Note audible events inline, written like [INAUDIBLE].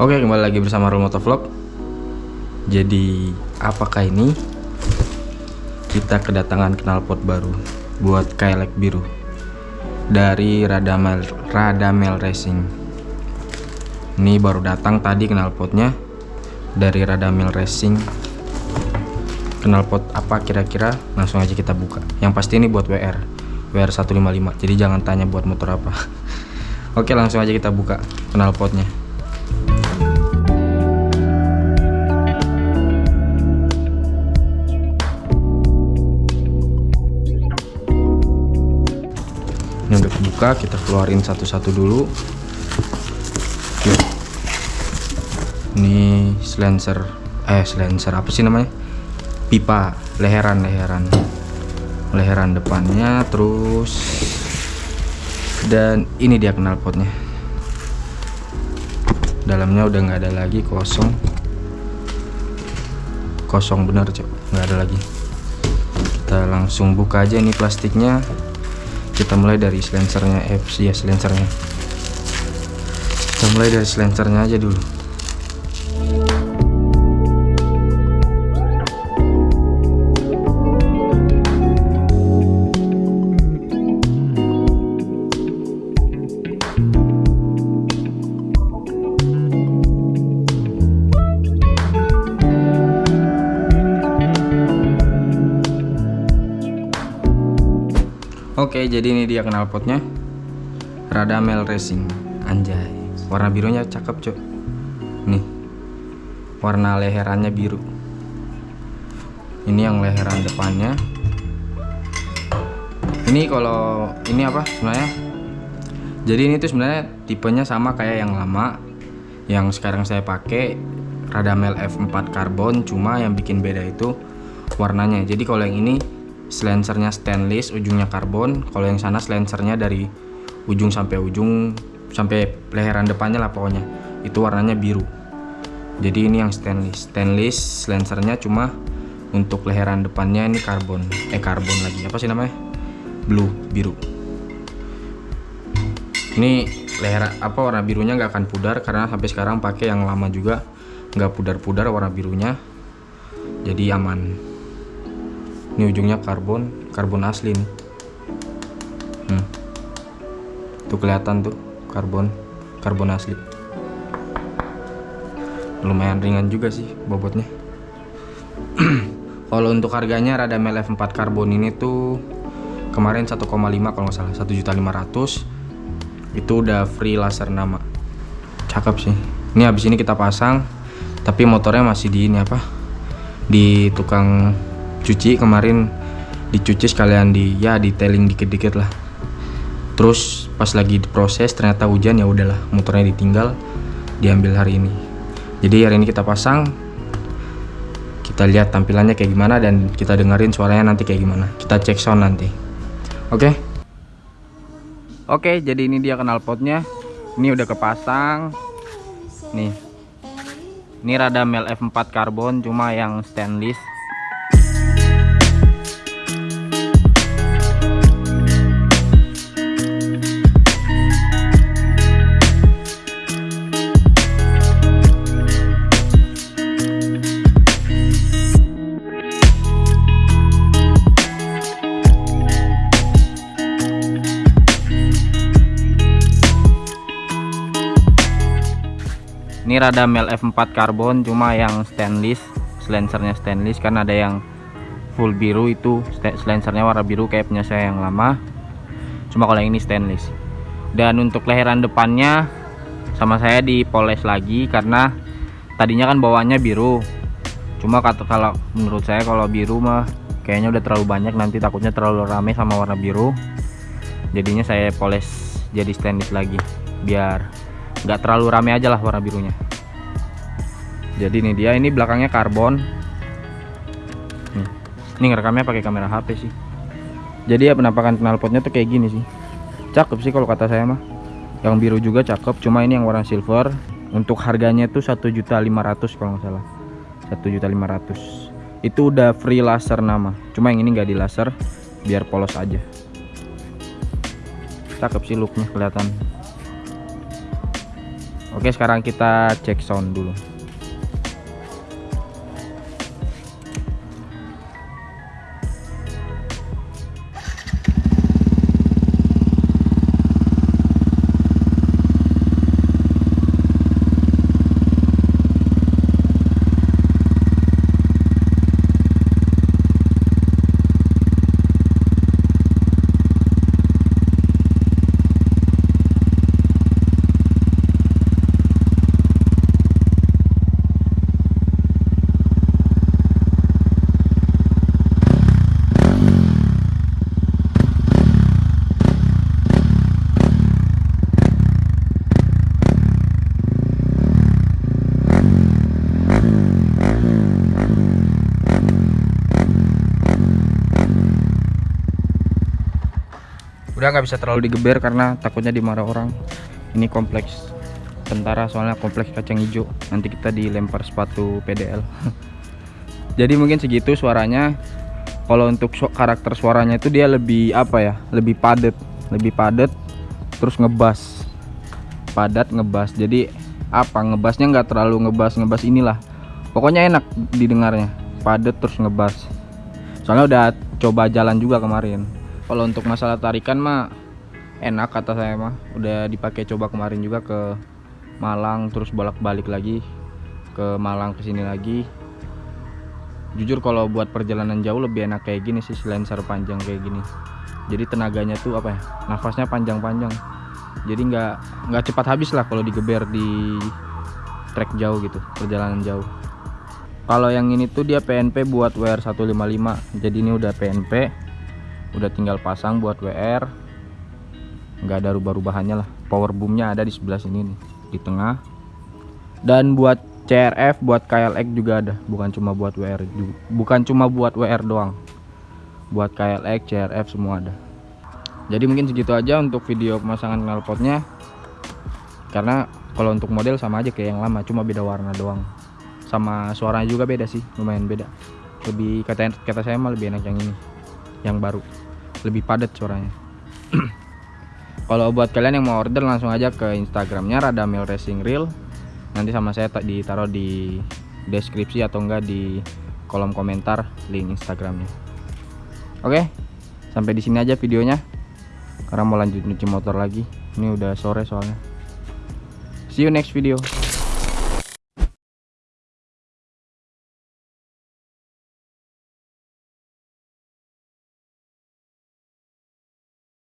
Oke kembali lagi bersama Roll Motovlog Jadi apakah ini Kita kedatangan knalpot baru Buat Kailek biru Dari Radamel, Radamel Racing. Ini baru datang tadi knalpotnya Dari Radamel Racing. Knalpot apa kira-kira? Langsung aja kita buka. Yang pasti ini buat WR WR 155 Jadi jangan tanya buat motor apa. [LAUGHS] Oke langsung aja kita buka knalpotnya kebuka kita keluarin satu-satu dulu. Yuk. ini silencer eh silencer apa sih namanya? Pipa leheran leheran. Leheran depannya terus dan ini dia knalpotnya dalamnya udah nggak ada lagi kosong. Kosong bener cok. Nggak ada lagi. Kita langsung buka aja ini plastiknya kita mulai dari silencernya eh ya silencernya kita mulai dari silencernya aja dulu Oke, jadi ini dia knalpotnya. Radamel Racing. Anjay. Warna birunya cakep, Cuk. Nih. Warna leherannya biru. Ini yang leheran depannya. Ini kalau ini apa sebenarnya? Jadi ini tuh sebenarnya tipenya sama kayak yang lama. Yang sekarang saya pakai Radamel F4 karbon, cuma yang bikin beda itu warnanya. Jadi kalau yang ini silencernya stainless ujungnya karbon. Kalau yang sana silencernya dari ujung sampai ujung sampai leheran depannya lah pokoknya. Itu warnanya biru. Jadi ini yang stainless. Stainless silencernya cuma untuk leheran depannya ini karbon. Eh karbon lagi. Apa sih namanya? Blue biru. Ini leher apa warna birunya nggak akan pudar karena sampai sekarang pakai yang lama juga. Nggak pudar-pudar warna birunya. Jadi aman ini ujungnya karbon karbon asli nih. Hmm. tuh kelihatan tuh karbon karbon asli. Lumayan ringan juga sih bobotnya. [CLEARS THROAT] Kalau untuk harganya Radamel F4 karbon ini tuh kemarin 1,5 kalau nggak salah 1.500 itu udah free laser nama. Cakep sih. Ini habis ini kita pasang tapi motornya masih di ini apa? Di tukang cuci kemarin dicuci sekalian di ya detailing dikit-dikit lah. Terus pas lagi diproses ternyata hujan ya udahlah motornya ditinggal diambil hari ini. Jadi hari ini kita pasang kita lihat tampilannya kayak gimana dan kita dengerin suaranya nanti kayak gimana. Kita cek sound nanti. Oke? Okay? oke okay, jadi ini dia knalpotnya ini udah kepasang. Nih. Ini Radamel F4 karbon cuma yang stainless ini Radamel F4 karbon cuma yang stainless silencernya stainless kan ada yang full biru itu silencernya warna biru kayak punya saya yang lama. Cuma kalau yang ini stainless. Dan untuk leheran depannya sama saya dipoles lagi karena tadinya kan bawaannya biru. Cuma kata kalau menurut saya kalau biru mah kayaknya udah terlalu banyak nanti takutnya terlalu rame sama warna biru. Jadinya saya poles jadi stainless lagi biar nggak terlalu rame aja lah warna birunya. Jadi ini dia ini belakangnya karbon. Ini ngerekamnya pakai kamera HP sih. Jadi ya penampakan knalpotnya tuh kayak gini sih. Cakep sih kalau kata saya mah. Yang biru juga cakep cuma ini yang warna silver. Untuk harganya tuh 1.500 kalau nggak salah. 1.500 itu udah free laser nama. Cuma yang ini nggak di laser biar polos aja. Cakep sih looknya kelihatan Oke sekarang kita cek sound dulu udah nggak bisa terlalu digeber karena takutnya dimarah orang. Ini kompleks tentara soalnya kompleks kacang hijau. Nanti kita dilempar sepatu PDL [LAUGHS] jadi mungkin segitu suaranya. Kalau untuk karakter suaranya itu dia lebih apa ya? Lebih padat. Lebih padat terus ngebas. Padat ngebas. Jadi apa? Ngebasnya nggak terlalu ngebas ngebas inilah. Pokoknya enak didengarnya. Padat terus ngebas. Soalnya udah coba jalan juga kemarin kalau untuk masalah tarikan mah enak kata saya mah. Udah dipakai coba kemarin juga ke Malang terus bolak-balik lagi ke Malang ke sini lagi. Jujur kalau buat perjalanan jauh lebih enak kayak gini sih silencer panjang kayak gini. Jadi tenaganya tuh apa ya nafasnya panjang-panjang. Jadi nggak nggak cepat habis lah kalau digeber di trek jauh gitu perjalanan jauh. Kalau yang ini tuh dia PNP buat WR155 jadi ini udah PNP udah tinggal pasang buat WR nggak ada rubah-rubahannya lah. Power boomnya ada di sebelah sini nih di tengah. Dan buat CRF buat KLX juga ada. Bukan cuma buat WR juga. bukan cuma buat WR doang. Buat KLX CRF semua ada. Jadi mungkin segitu aja untuk video pemasangan knalpotnya. Karena kalau untuk model sama aja kayak yang lama cuma beda warna doang. Sama suaranya juga beda sih lumayan beda. Lebih kata kata saya mah lebih enak yang ini yang baru lebih padat suaranya. [CLEARS THROAT] Kalau buat kalian yang mau order langsung aja ke instagramnya Radamil Racing Real nanti sama saya tak ditaruh di deskripsi atau enggak di kolom komentar link instagramnya. Oke sampai di sini aja videonya. Karena mau lanjut nyuci motor lagi. Ini udah sore soalnya. See you next video